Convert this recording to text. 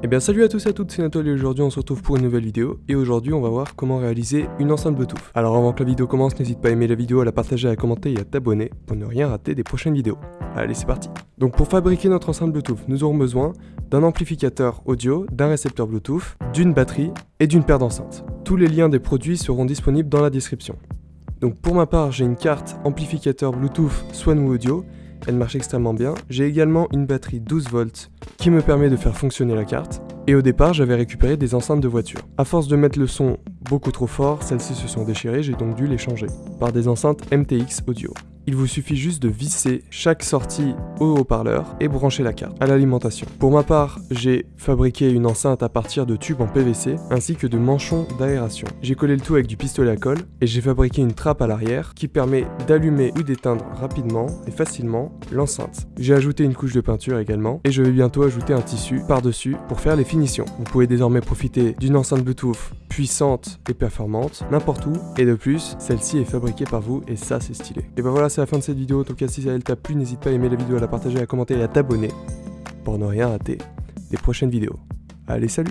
Eh bien salut à tous et à toutes, c'est Nathalie et aujourd'hui on se retrouve pour une nouvelle vidéo et aujourd'hui on va voir comment réaliser une enceinte Bluetooth. Alors avant que la vidéo commence, n'hésite pas à aimer la vidéo, à la partager, à commenter et à t'abonner pour ne rien rater des prochaines vidéos. Allez c'est parti Donc pour fabriquer notre enceinte Bluetooth, nous aurons besoin d'un amplificateur audio, d'un récepteur Bluetooth, d'une batterie et d'une paire d'enceintes. Tous les liens des produits seront disponibles dans la description. Donc pour ma part, j'ai une carte amplificateur Bluetooth Swanwoo Audio elle marche extrêmement bien. J'ai également une batterie 12 volts qui me permet de faire fonctionner la carte. Et au départ, j'avais récupéré des enceintes de voiture. A force de mettre le son beaucoup trop fort, celles-ci se sont déchirées, j'ai donc dû les changer par des enceintes MTX Audio il vous suffit juste de visser chaque sortie au haut-parleur et brancher la carte à l'alimentation. Pour ma part, j'ai fabriqué une enceinte à partir de tubes en PVC ainsi que de manchons d'aération. J'ai collé le tout avec du pistolet à colle et j'ai fabriqué une trappe à l'arrière qui permet d'allumer ou d'éteindre rapidement et facilement l'enceinte. J'ai ajouté une couche de peinture également et je vais bientôt ajouter un tissu par-dessus pour faire les finitions. Vous pouvez désormais profiter d'une enceinte Bluetooth puissante et performante n'importe où et de plus celle-ci est fabriquée par vous et ça c'est stylé. Et ben voilà c'est la fin de cette vidéo, en tout cas si elle t'a plu n'hésite pas à aimer la vidéo, à la partager, à commenter et à t'abonner pour ne rien rater des prochaines vidéos. Allez salut